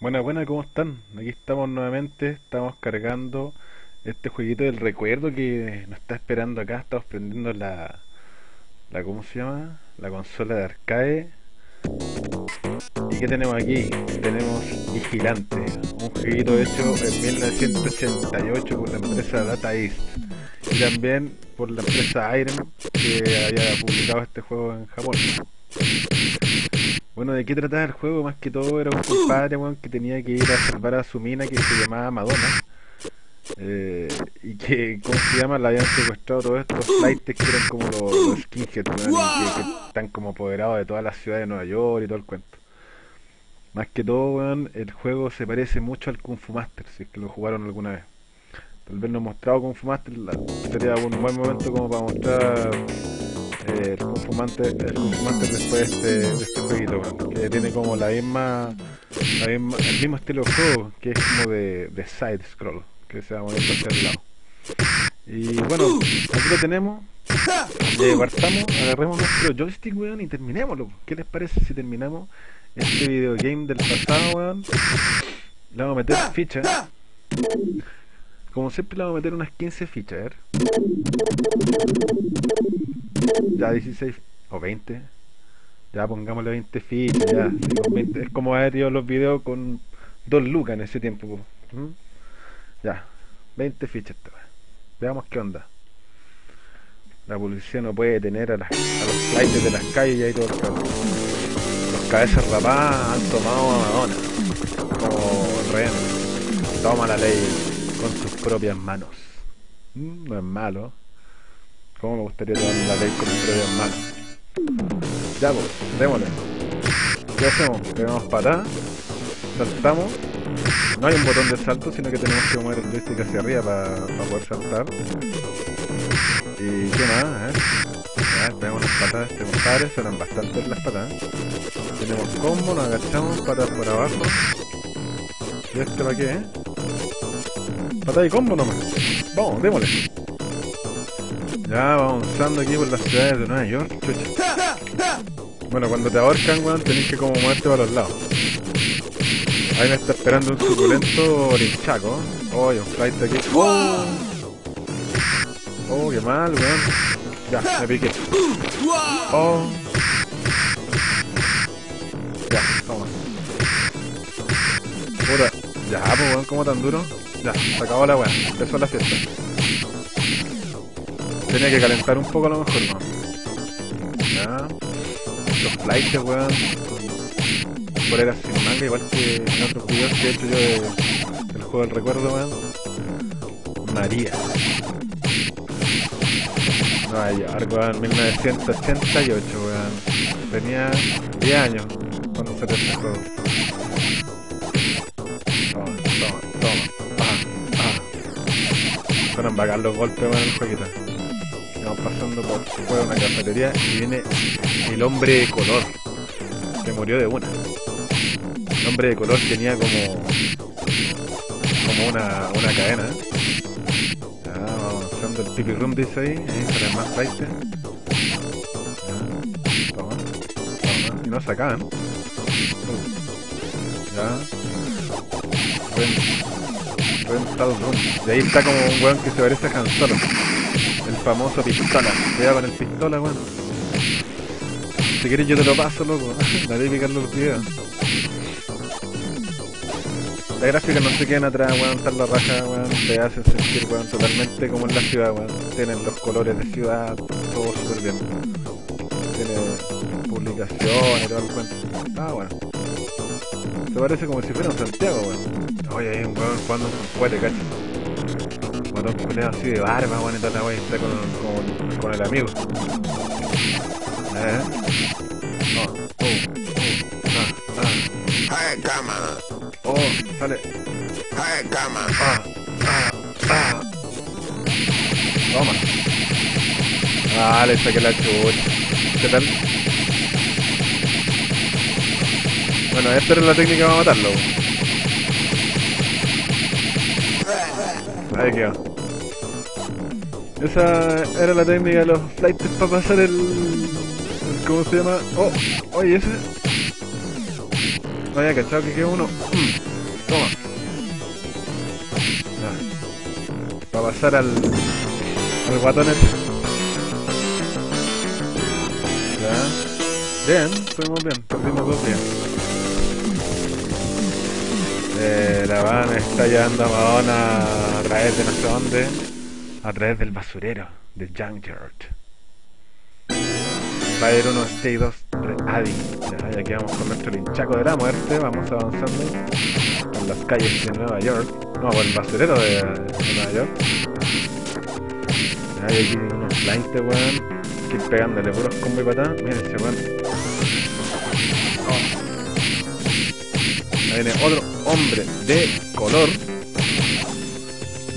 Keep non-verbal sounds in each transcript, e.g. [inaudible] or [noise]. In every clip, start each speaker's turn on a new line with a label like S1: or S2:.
S1: Buenas, buenas, ¿cómo están? Aquí estamos nuevamente, estamos cargando este jueguito del recuerdo que nos está esperando acá. Estamos prendiendo la, la ¿cómo se llama? La consola de arcade. ¿Y qué tenemos aquí? Tenemos Vigilante, un jueguito hecho en 1988 por la empresa Data East y también por la empresa Iron que había publicado este juego en Japón. Bueno, ¿de qué trataba el juego? Más que todo era un compadre weón, que tenía que ir a salvar a su mina que se llamaba Madonna. Eh, y que, ¿cómo se llama? La habían secuestrado todos estos flights que eran como los, los skinheads, que, están como apoderados de toda la ciudad de Nueva York y todo el cuento. Más que todo, weón, el juego se parece mucho al Kung Fu Master, si es que lo jugaron alguna vez. Tal vez no he mostrado Kung Fu Master, sería un buen momento como para mostrar el confumante el confumante después de este, jueguito que tiene como la misma, la misma el mismo estilo de juego que es como de, de side scroll que se va moviendo hacia el lado. Y bueno aquí lo tenemos. Eh, partamos agarremos nuestro joystick weón y terminémoslo. ¿qué les parece si terminamos este videogame del pasado weón le vamos a meter fichas como siempre le vamos a meter unas 15 fichas a ver ya 16 o 20 ya pongámosle 20 fichas ya sí, con 20. es como haber ido los videos con 2 lucas en ese tiempo po. ¿Mm? ya 20 fichas esta veamos qué onda la policía no puede detener a, las- a los flights de las calles y todo el caso. los cabezas rapadas han tomado a Madonna como rehén toma la ley con sus propias manos Mm, no es malo ¿Cómo me gustaría tomar la ley con mis propias manos? Ya, pues, démosle. ¿Qué hacemos? Pegamos patada, saltamos. No hay un botón de salto, sino que tenemos que mover el joystick hacia arriba para poder saltar. ¿Y qué más? Ver. Ya, pegamos las patadas de este compadre, suenan bastante las patadas. Tenemos combo, nos agachamos, patas por abajo. ¿Y este para qué, eh? Patada y combo nomás. Vamos, démosle. Ya vamos avanzando aquí por las ciudades de Nueva York. Bueno, cuando te ahorcan, weón, tenés que como moverte para los lados. Ahí me está esperando un suculento orinchaco. Oh, un flight aquí. Oh, oh qué mal, weón. Ya, me piqué. Oh. Ya, toma. Puta. Ya, pues weón, ¿cómo tan duro? Ya, se acabó la weón. Empezó la fiesta. Tenía que calentar un poco a lo mejor, weón. Ya. Los flights, weón. Poleras sin manga, igual que en otros videos que he hecho yo de, del juego del recuerdo, weón. María. Nueva York, weón, 1988, weón. Tenía 10 años cuando salió este juego. Bacán los golpes, weón, en el jueguito. Vamos pasando por fuera una cafetería y viene el hombre de color que murió de una. El hombre de color tenía como como una, una cadena. Ya, vamos avanzando el pipi room dice ahí, ahí salen más flights. Ya, toma, toma, y no. Ya. Y ahí está como un weón que se parece a Han Solo. El famoso pistola. Cuidado con el pistola, weón. Si quieres yo te lo paso, loco. [laughs] La típica en los videos. Las gráficas no se quedan atrás, weón. Están la raja, weón. Te hacen sentir, weón, totalmente como en la ciudad, weón. Tienen los colores de ciudad, todo súper bien. Tiene publicaciones todo el cuento. Ah, bueno. Se parece como si fuera un Santiago, weón. Oye, hay un weón jugando con cohete, cacho. Matón culeado así de barba, weón, y la weá y está con, con, con el amigo. Eh. Oh, oh, oh, ah,
S2: Hey, cama.
S1: ah. Oh, sale.
S2: Hey, cama.
S1: Ah, ah, ah. Toma. Ah, le saqué la chucha. ¿Qué tal? Bueno, esta era la técnica para matarlo. Ahí quedó. Esa era la técnica de los flights para pasar el... ¿Cómo se llama? Oh, oye, ese... No había cachado que quedó uno. Mm, Toma. Para pasar al. al guatón este. Ya. Bien, estuvimos bien. Perdimos dos bien. Eh, la van está llevando a Madonna a través de no sé dónde. A través del basurero. De Junkyard. Va a ir uno Stay 2 Adi. Ya, ya quedamos con nuestro linchaco de la muerte. Vamos avanzando por las calles de Nueva York. No, por el basurero de, de Nueva York. Ya, hay aquí unos 20 weón. Que pegándole puros combo y patá. Miren ese weón. Oh. Ahí viene otro hombre de color.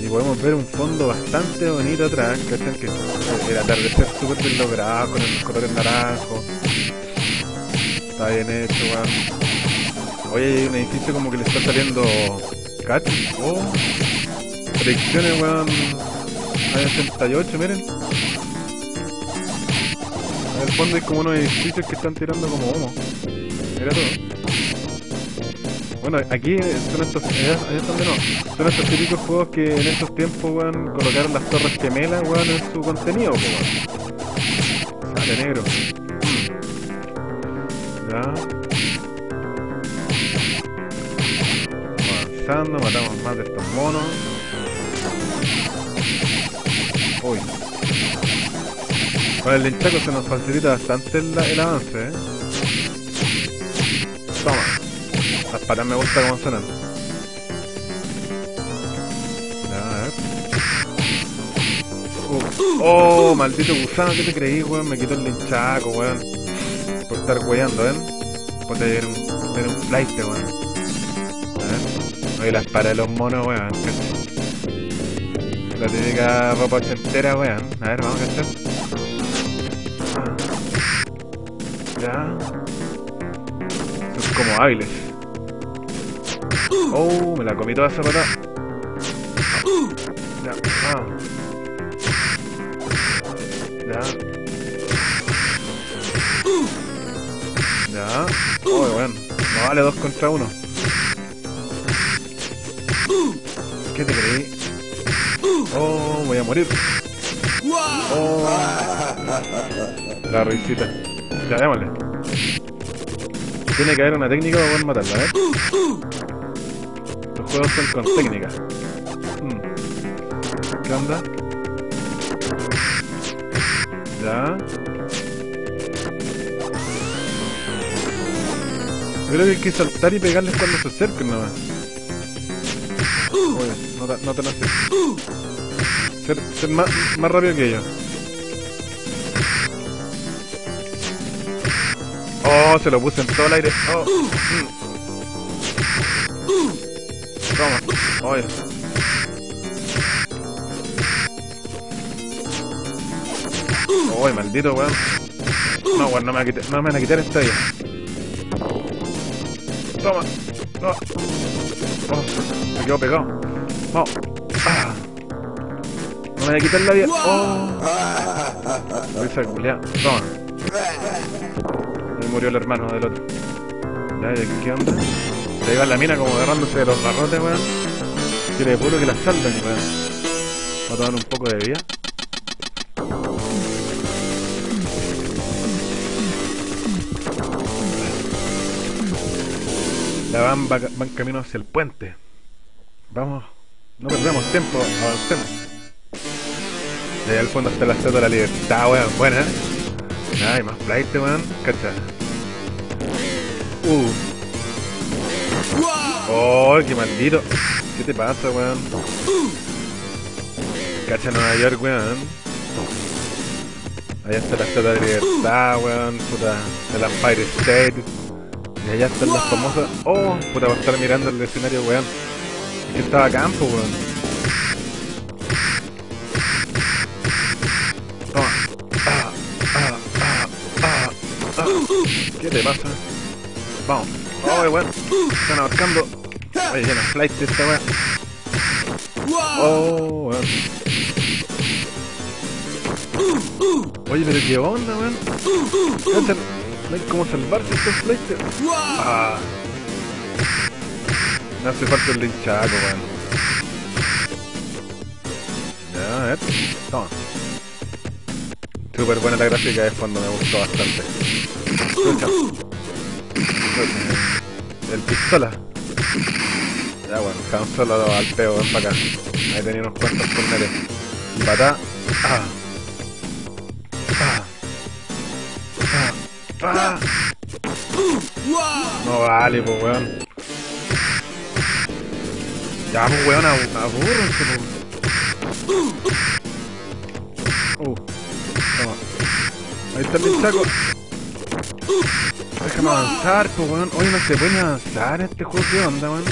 S1: Y podemos ver un fondo bastante bonito atrás, ¿cachan? Que el atardecer súper bien logrado, con los colores naranjos. Está bien hecho, weón. Oye, hay un edificio como que le está saliendo catch. Oh. Predicciones, weón. Hay 88, miren. En el fondo hay como unos edificios que están tirando como humo. Mira todo. Bueno, aquí son estos, son estos típicos juegos que en estos tiempos, weón, colocaron las torres gemelas, weón, en su contenido, weón. Sale negro. Ya. Avanzando, matamos más de estos monos. Uy. Con el linchaco se nos facilita bastante el, el avance, eh. Toma. Las patas me gusta cómo suenan. A ver. Uh, Oh, maldito gusano, ¿qué te creí, weón? Me quitó el linchaco, weón. Por estar weyando, ¿ven? Por tener un, tener un flight, weón. A ver. Oye, las patas de los monos, weón. La típica ropa ochentera, weón. A ver, vamos a cachar. Ya. Son como hábiles. Oh, me la comí toda esa patada. Ya, ah. Ya. Ya. Oh, bueno. No vale dos contra uno. ¿Qué te creí? Oh, voy a morir. Oh. La risita. Ya, démosle. Tiene que haber una técnica para poder matarla, ¿eh? Juegos son con técnica. Mm. ¿Qué onda? Ya. Creo que hay que saltar y pegarles cuando se acerquen nomás. Oye, no, no así. Ser, más, más rápido que ellos. Oh, se lo puse en todo el aire. Oh. mm. Oye. Maldito weón. No, weón, no me, a quitar- no me van a quitar esta vida. Toma. No. Oh, me quedo pegado. Ah. No me voy a quitar la vida. Oh. Esa culiá. Toma. Ahí murió el hermano del otro. Ya, ¿y aquí qué onda? Ahí va la mina como agarrándose de los barrotes, weón. Quiere puro que la salven, weón. Vamos a tomar un poco de vida. La van, va, van camino hacia el puente. Vamos, no perdamos tiempo, avancemos. Y ahí al fondo está la estatua de la libertad, weón. Buena, ¿eh? Ay, más flight, weón. Cacha. Uh. Oh, qué maldito. ¿Qué te pasa, weón? Cacha Nueva York, weón. Allá está la estatua de libertad, weón. Puta, el Empire State. Y allá están las famosas. Oh, puta, va a estar mirando el escenario, weón. Que estaba a campo, weón. ¿Qué te pasa? Vamos. Oh, weón. Están ahorcando. Oye, llena flight esta weón. Oh, weón. Oye, pero qué onda, weón. No hay cómo salvarse estos flights. Ah. Me hace falta el linchaco, weón. Ya, a ver. Toma. Súper buena la gráfica de fondo, me gustó bastante. Escucha. El pistola. Ya bueno, Solo al peo, ven para acá. Ahí tenía unos cuantos corneres. Y patá. Ah. Ah. Ah. Ah. No vale, pues weón. Ya, pues weón, abu- abúrrense, pues. Uh. Toma. Ahí está el linchaco. Déjame avanzar, pues weón. Hoy no se puede avanzar este juego, ¿qué onda, weón?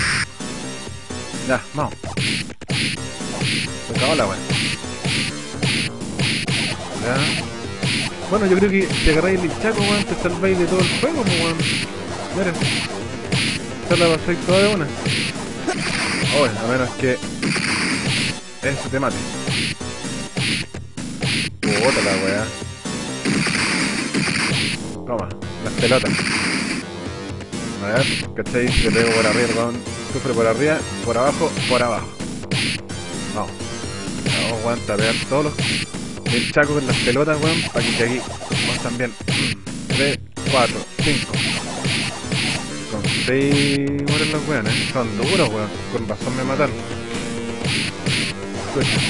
S1: Ya, vamos. Se acabó la weón. Ya. Bueno, yo creo que si agarráis el linchaco, weón, te salváis de todo el juego, pues weón. Miren. Esta la pasáis toda de una. Oye, a menos que... Ese te mate. Puta la weá. Toma, las pelotas. A ver, ¿cachai? Le pego por arriba, weón. Sufre por arriba, por abajo, por abajo. Vamos. Vamos, aguanta, pegar todos los hinchacos con las pelotas, weón, para que aquí vamos también. 3, 4, 5. Con 6 mueren los weones. Son duros, weón. Con razón me mataron. Escucha.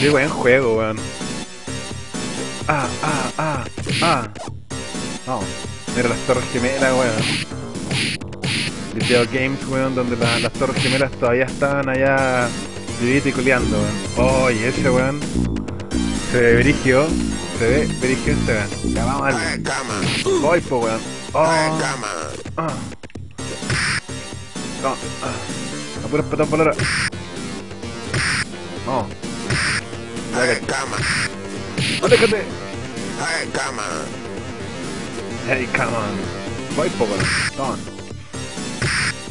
S1: Qué buen juego, weón. Ah, ah, ah, ah. Vamos. Mira las torres gemelas, weón. Video Games, weón, donde la- las torres gemelas todavía estaban allá vivito y culeando, weón. Oh, y ese, weón. Se ve brigio. Se ve brigio ese, weón. Ya vamos al. Voy, po, weón. Oh. Ah. No, ah. A puras patas por ahora. No. Ya Hey, come on. Voy, po, weón. Toma.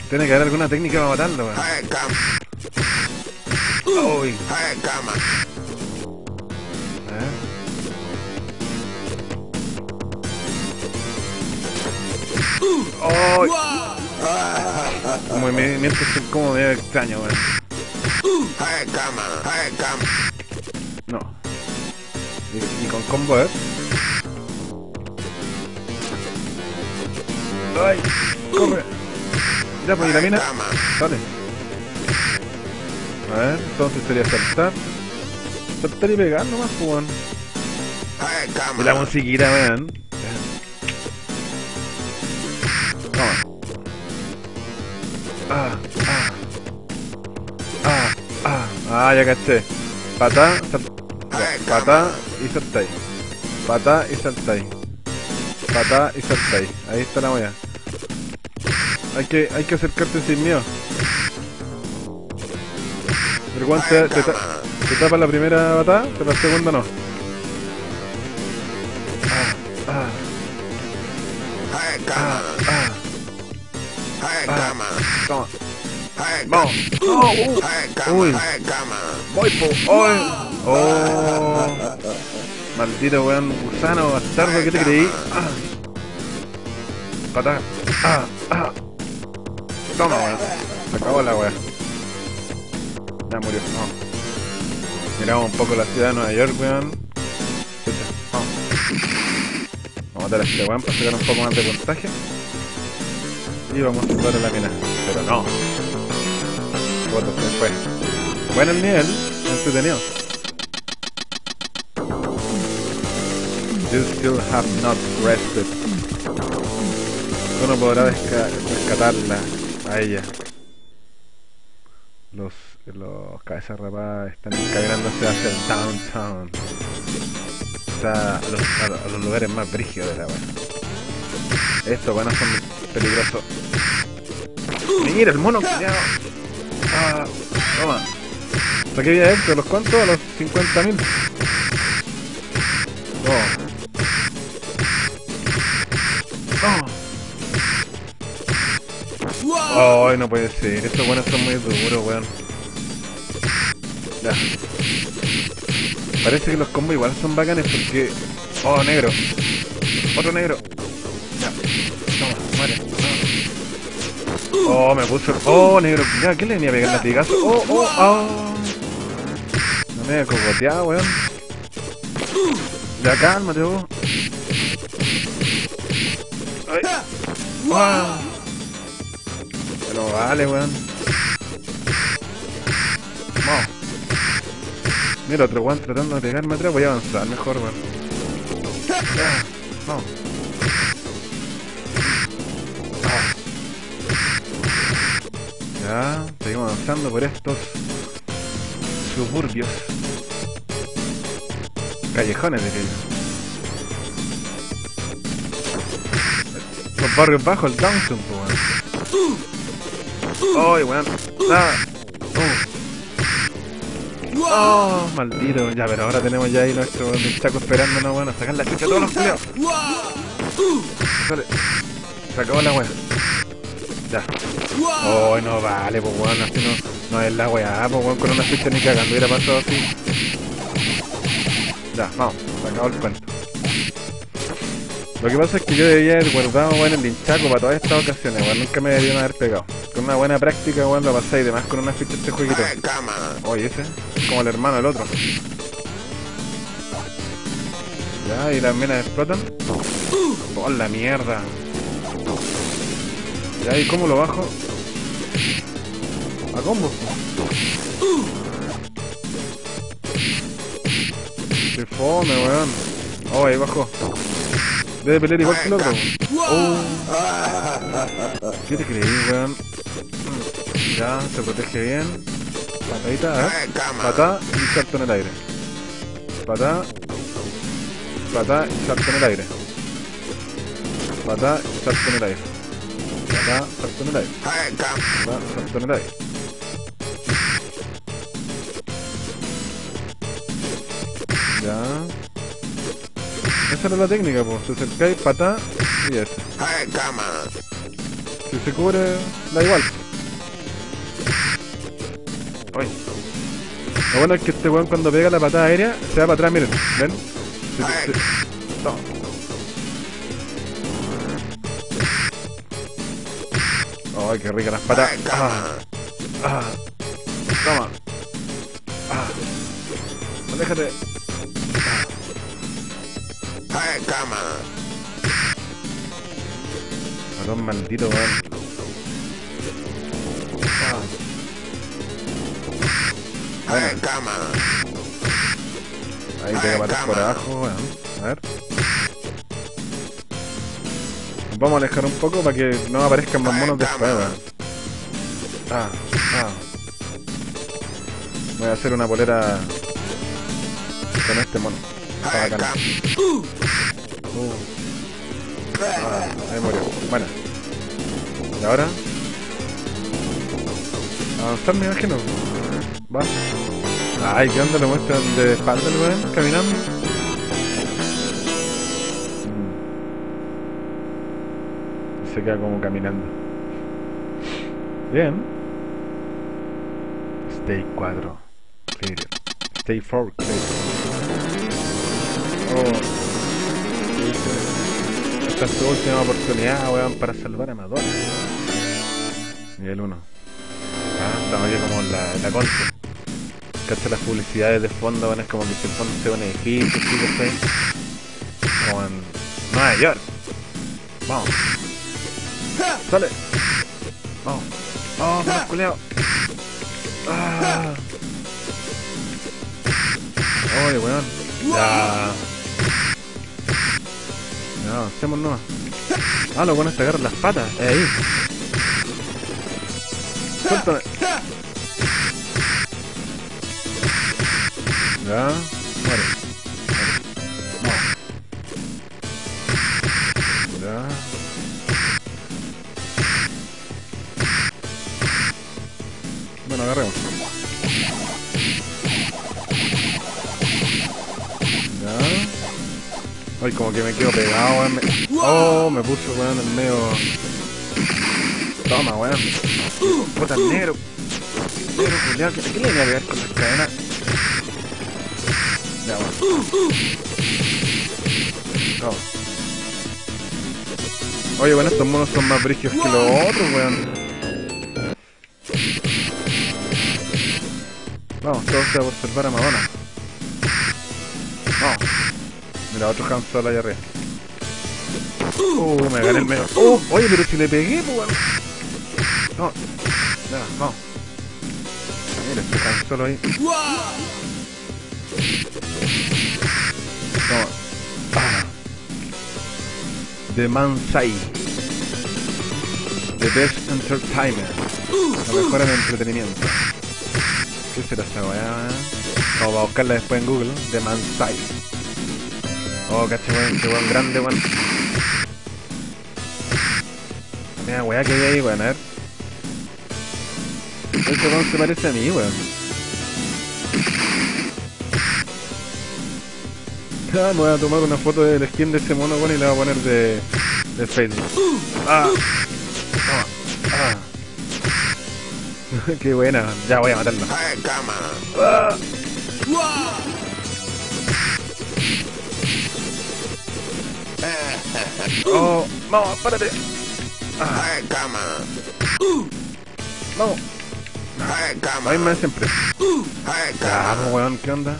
S1: Tiene que haber alguna técnica para matarlo, weón.
S2: High cama.
S1: Uy.
S2: High cama.
S1: ¿Eh? ¡Ay! Los movimientos son como medio extraños, weón. No. Y, y con combo, ¿eh? ¡Ay! ¡Corre! Ya, pues, y la mina. Dale. A ver, entonces sería saltar. Saltar y pegar nomás, pues, weón.
S2: High
S1: Y la musiquita. Toma. Ah, ah. Ah, ah. Ah, ya caché. Patá, sal... ya, patá y saltáis. Patá y saltáis. Patá y saltáis. Ahí está la wea. Hay que, hay que acercarte sin miedo. El guante te, ta- te tapa la primera patada, pero la segunda no. Ah, ah, ah. Ah. Toma. Vamos. Oh, uh. Uy. Voy po. ¡Ay! Oh. Maldito weón gusano bastardo, ¿qué te creí? Patá. Ah. Toma, weón. Se acabó la weá. Ya murió. No. Miramos un poco la ciudad de Nueva York, weón. Vamos a matar a este weón para sacar un poco más de puntaje. Y vamos a salvar a la mina. Pero no. Voto se fue. Bueno el nivel, entretenido. You still have not rested. Tú no podrás rescatarla a ella. Los, los cabezas rapadas están encaminándose hacia el downtown. Está a los, a, a los lugares más brígidos de la wea. Estos buenos son peligrosos. Mira el mono culiao. Ah, toma. ¿Para qué vida esto? ¿Los cuántos? A los 50.000. No. Ay, no puede ser. Estos buenos son muy duros, weón. Ya. Parece que los combos igual son bacanes porque... Oh, negro. Otro negro. Ya. Toma, muere. Oh, me puso. Oh, negro. Ya, ¿qué le venía a pegar latigazo? Oh, oh, oh. No me he cogoteado, weón. Ya, cálmate vos. Ay. Ah. Pero vale, weón. Vamos. Mira, otro weón tratando de pegarme atrás. Voy a avanzar mejor, weón. Vamos. Ya, seguimos avanzando por estos suburbios. Callejones, diría. Los barrios bajos, el downtown, weón. ¡Ay, weón! ¡Ah! ¡Oh! Maldito, ya, pero ahora tenemos ya ahí nuestro chaco esperándonos, bueno, sacar la chucha a todos los culiados. Sale. Se acabó la weá. Ya. Oh, no vale, pues weón, así no, no es la weá, pues weón, con una ficha ni cagando hubiera pasado así. Ya, vamos, se acabó el cuento. Lo que pasa es que yo debía haber guardado weón el hinchaco para todas estas ocasiones, weón, nunca me deberían haber pegado. Con una buena práctica, weón, lo pasáis de más con una ficha este jueguito. Oye, ese, es como el hermano del otro. Ya, y las minas explotan. Por la mierda. Ya, ¿y cómo lo bajo? A combo. Qué fome, weón. Oh, ahí bajó. Debe pelear igual que el otro. Oh. ¿Qué te creí, weón? Ya, se protege bien. Patadita,
S2: on.
S1: Patá y salto en el aire. Patá. Patá y salto en el aire. Patá y salto en el aire. Patá, salto en el aire. Patá, salto en el aire. Ya. Esa era la técnica, pues. Se acercáis, patá y
S2: on.
S1: Si se cubre, da igual. Lo bueno es que este weón cuando pega la patada aérea se va para atrás, miren. ¿Ven? Se- se- No. Ay, qué rica las patas. Ah, ah. Toma. Ah. Aléjate.
S2: Hey, come on.
S1: Matón maldito, weón. Ah. Ahí pega patas por abajo, weón. A ver. Vamos a alejar un poco para que no aparezcan más monos después, weón. Ah, ah. Voy a hacer una polera con este mono. Está bacán.
S2: come
S1: Uh. Ah, ahí murió. Bueno. ¿Y ahora? Avanzar me imagino. Va. Ay, ¿qué onda? Lo muestran de espalda el weón, caminando. Mm. Se queda como caminando. Bien. Stay 4. Clear. Stay 4. Clear. Oh. Esta es tu última oportunidad, weón, para salvar a Madonna. Nivel 1. Ah, estamos aquí como en la, en la. Cacha las publicidades de fondo, weón, es como que si el fondo sea un edificio, ¿sí estoy? Como en Nueva York. Vamos. Sale. Vamos. Vamos, oh, culeado. Ah. Oye, weón. Ya. No, avancemos nomás. Ah, lo bueno es agarrar las patas. Es ahí. Suéltame. Ya. Muere. Muere. No. Ya. Bueno, agarremos. Ya. Ay, como que me quedo pegado, weón. Oh, me puso, weón, en medio. Toma, weón. Puta negro. Negro, culiao, ¿qué, ¿qué le pegar con las cadenas? Oye, bueno, estos monos son más brígidos que los otros, weón. Vamos, todo sea por salvar a Madonna. Vamos. Mira, otro Han Solo allá arriba. Uh, me gané el medio. Oh, oye, pero si le pegué, pues, weón. No. Vamos. Mira, este Han Solo ahí. The Mansai. The Best Entertainment. La mejor en entretenimiento. ¿Qué será esta weá? Vamos a buscarla después en Google. The Mansai. Oh, caché weón, qué weón grande weón. Mira weá que hay ahí, weón, a ver. Este weón se parece a mí, weón. Me voy a tomar una foto del skin de ese mono, weón, y la voy a poner de, de Facebook. Ah. Toma. Ah. [laughs] Qué buena, ya voy a
S2: cama.
S1: Ah. Oh, vamos, párate. Ah, vamos.
S2: Cama.
S1: Ahí me siempre.
S2: Cama.
S1: pues, weón, ¿qué onda?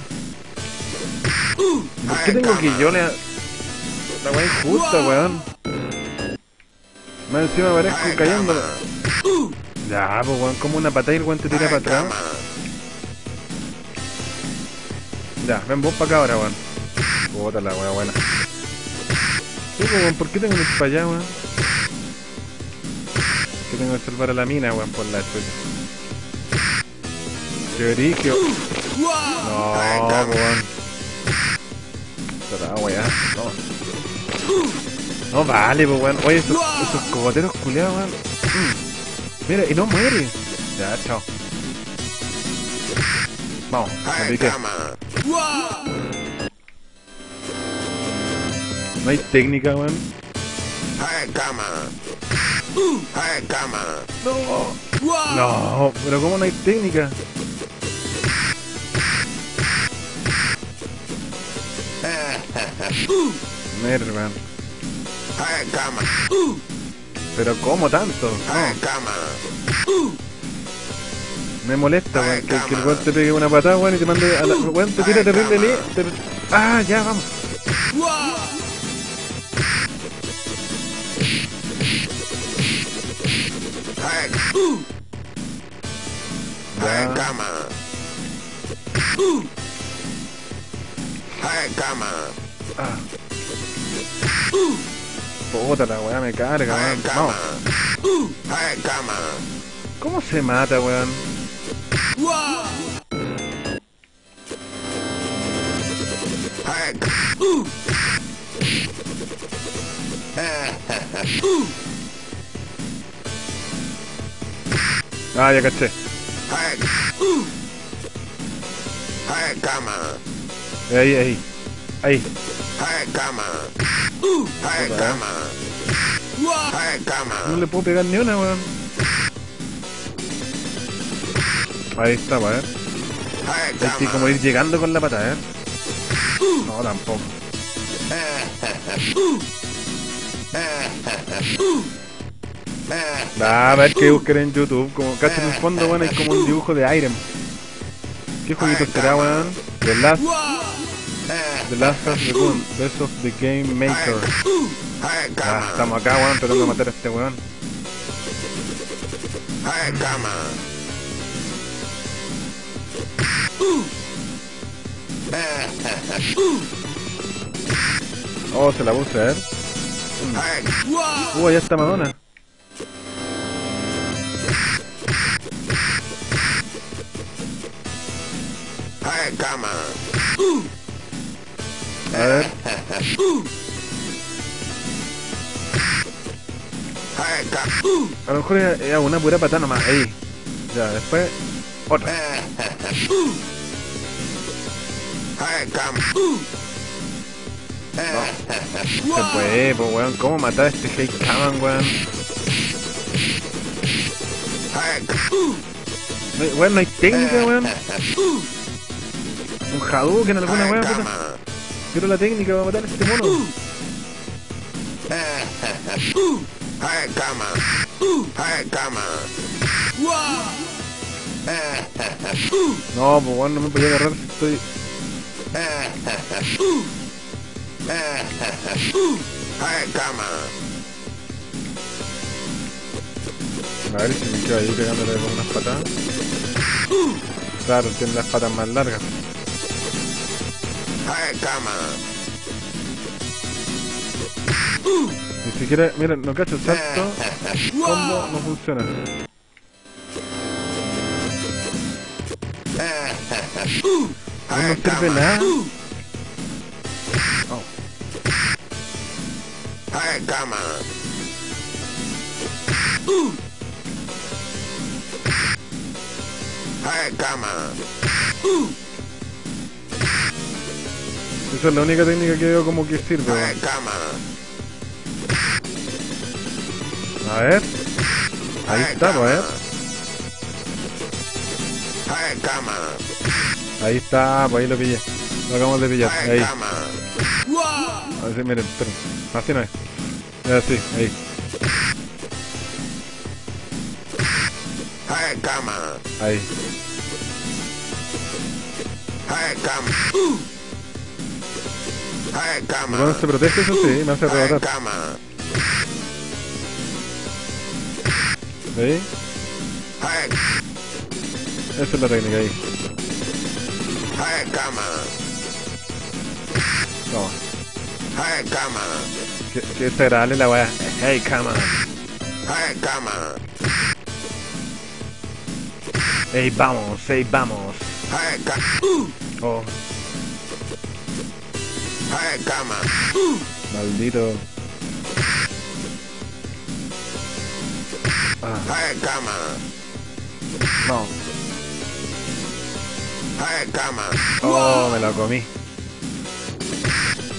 S1: ¿Por qué tengo que yo le... La weá injusta, weón? Más encima aparezco
S2: Hey,
S1: cayendo. Ya, pues weón, como una patada y el weón te tira para atrás. Ya, ven vos para acá ahora, weón. Puta la weá buena. Sí, pues, weón, ¿por qué tengo que ir para allá, weón? Que tengo que salvar a la mina, weón, por la chucha. Qué brigio. No, pues, weón. No. Vale, pues, weón. Oye, esos, esos cogoteros culiados, weón. Mm. Mira, y no muere. Ya, chao. Vamos, me piqué. No hay técnica, weón. No. No, pero ¿cómo no hay técnica?
S2: Hey, cama.
S1: Pero ¿cómo tanto?
S2: Cama.
S1: me molesta, weón, que, que el weón te pegue una patada, weón, y te mande a la... Weón, te tira terrible le... te- Ah, ya, vamos. Ya.
S2: cama. Cama.
S1: Ah. Puta la weá, me carga, weón.
S2: cama.
S1: ¿Cómo se mata, weón? Ah, ya caché. Ahí, ahí. Ahí.
S2: Hey, cama. Hey, cama. Hey,
S1: No le puedo pegar ni una, weón. Ahí está, ver.
S2: Hey,
S1: Hay que como ir llegando con la pata, ¿eh? No, tampoco. [laughs] Ah, a ver que buscar en YouTube. Como cacho en el fondo, weón, hay como un dibujo de Iron. ¿Qué jueguito será, weón? Last, The Last of the Gun, Best of the Game Maker. Ah, estamos acá, weón, de matar a este weón. Oh, se la puse, a ver. Uh, allá está Madonna.
S2: cama.
S1: A ver. A lo mejor es una pura patada nomás. Ahí. Ya, después. Otra.
S2: Cama.
S1: Se puede, pues weón. ¿Cómo matar a este Hate Kaman, weón? No Weón, no hay técnica, weón. Un Hadouken, alguna weón, puta. Quiero la técnica para matar a este mono.
S2: Hey, cama. Hey, cama.
S1: No, pues bueno, no me podía agarrar si estoy. A ver si me quedo ahí pegándole con unas patadas. Claro, tiene las patas más largas.
S2: Hey, cama.
S1: Ni siquiera, mira, no cacho salto. [laughs] Combo no funciona. No
S2: Hey,
S1: nos sirve
S2: cama.
S1: nada. Oh,
S2: Hey, cama. Cama.
S1: Esa es la única técnica que veo como que sirve. A ver. Ahí está, pues, a ver.
S2: Hey, cama.
S1: Ahí está, pues ahí lo pillé. Lo acabamos de pillar. Ahí. A ver si miren, esperen. Así no es. Ya, sí, ahí.
S2: Cama.
S1: Ahí.
S2: Hey, cama.
S1: Cuando se protege, eso sí, me hace Esa es la técnica ahí.
S2: hey, cama.
S1: Toma.
S2: Hey, cama.
S1: Que, la weá. Hey, cama.
S2: Hey, cama.
S1: Hey, vamos, hey, vamos.
S2: Hey, cama.
S1: Oh,
S2: Hey, cama.
S1: maldito. Ah,
S2: Hey, cama.
S1: no.
S2: Cama.
S1: Oh, me lo comí.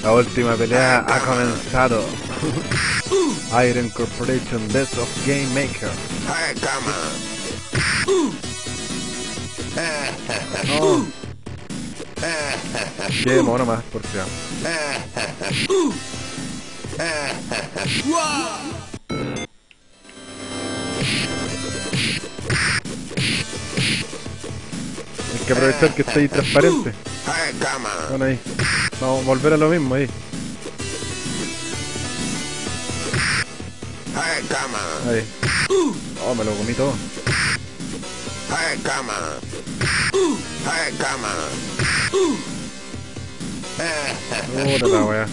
S1: La última pelea ha comenzado. Iron Corporation Best of Game Maker.
S2: Hey, cama.
S1: Qué mono más, por cierto. Hay que aprovechar que está ahí transparente. Bueno, ahí. Vamos a volver a lo mismo ahí. Ahí. Oh, me lo comí todo.
S2: Hey, cama. Hey, cama.
S1: Puta la weá.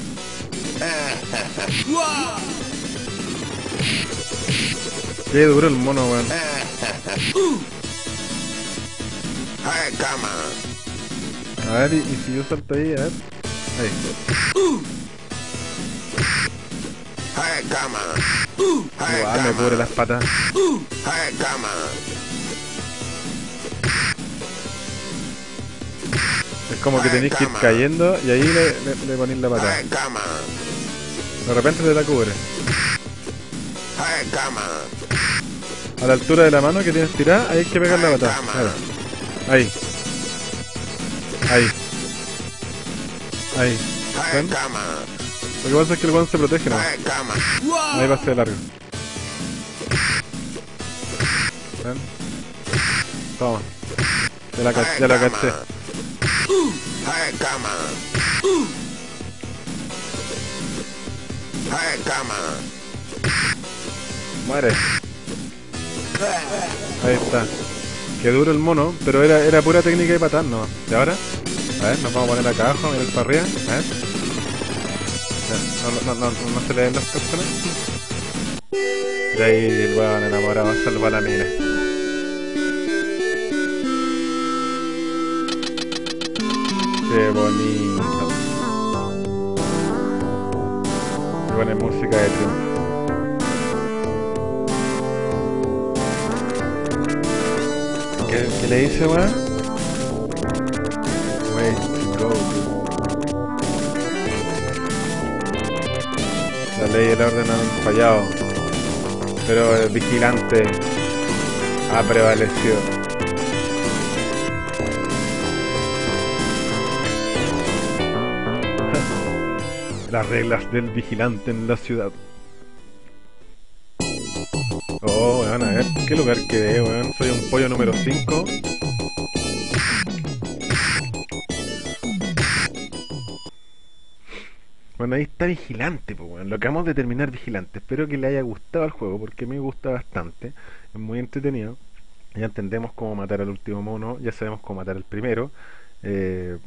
S1: Qué duro el mono, weón.
S2: Hey, cama.
S1: A ver, y, y si yo salto ahí, a ver. Ahí.
S2: Hey,
S1: Igual me cubre las patas.
S2: Hey, cama.
S1: Es como que tenéis que ir cayendo y ahí le, le, le ponéis la patada. De repente te la cubre. A la altura de la mano que tienes tirada, ahí hay que pegar la patada. Ahí. Ahí. Ahí. ¿Ven? Lo que pasa es que el guan se protege, ¿no? Ahí va a ser largo. ¿Ven? Toma. Ya la, ya la caché.
S2: Hey, cama. Hey, cama.
S1: Muere. Ahí está. Qué duro el mono, pero era, era pura técnica de patar, ¿no? ¿Y ahora? A ver, nos vamos a poner acá abajo, mirar para arriba. A ver. No, no, no, no, se le ven los calzones. Y ahí el weón enamorado salva la mina. Qué bonito. Y pone música de triunfo. ¿Qué, qué le dice, weón? Way to go. La ley y el orden han fallado, pero el vigilante ha prevalecido. Las reglas del vigilante en la ciudad. Oh, weón, a ver, ¿qué lugar quedé, weón? Soy un pollo número 5. Bueno, ahí está Vigilante, pues, weón. Lo acabamos de terminar Vigilante. Espero que le haya gustado el juego, porque me gusta bastante. Es muy entretenido. Ya entendemos cómo matar al último mono, ya sabemos cómo matar al primero. Eh,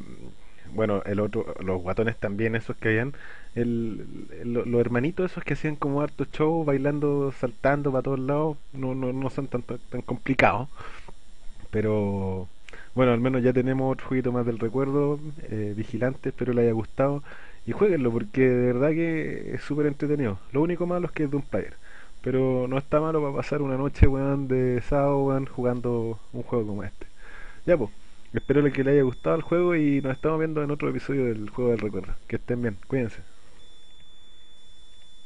S1: bueno, el otro, los guatones también, esos que habían. El, el- los hermanitos esos que hacían como harto show, bailando, saltando para todos lados, no, no, no son tan, tan, complicados. Pero bueno, al menos ya tenemos otro jueguito más del recuerdo, eh, Vigilante, espero le haya gustado. Y jueguenlo porque de verdad que es súper entretenido. Lo único malo es que es de un player. Pero no está malo para pasar una noche, weón, de sábado, weón, jugando un juego como este. Ya, pues. Espero que le haya gustado el juego y nos estamos viendo en otro episodio del Juego del Recuerdo. Que estén bien, cuídense.